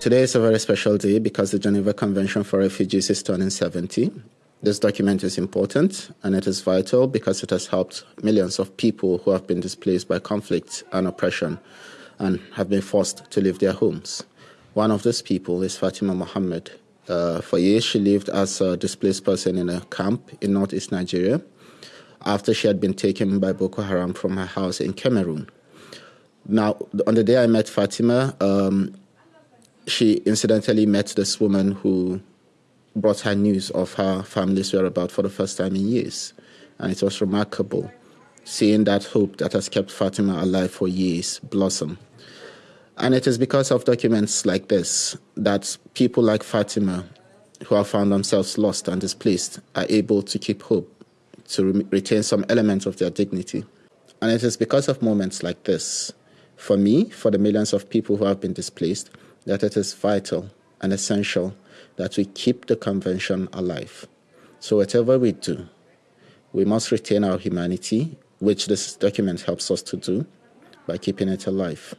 Today is a very special day because the Geneva Convention for Refugees is turning 70. This document is important and it is vital because it has helped millions of people who have been displaced by conflict and oppression and have been forced to leave their homes. One of those people is Fatima Mohammed. Uh, for years, she lived as a displaced person in a camp in northeast Nigeria after she had been taken by Boko Haram from her house in Cameroon. Now, on the day I met Fatima, um, she incidentally met this woman who brought her news of her family's whereabouts for the first time in years. And it was remarkable seeing that hope that has kept Fatima alive for years blossom. And it is because of documents like this that people like Fatima, who have found themselves lost and displaced, are able to keep hope, to re retain some element of their dignity. And it is because of moments like this, for me, for the millions of people who have been displaced, that it is vital and essential that we keep the convention alive. So whatever we do, we must retain our humanity, which this document helps us to do by keeping it alive.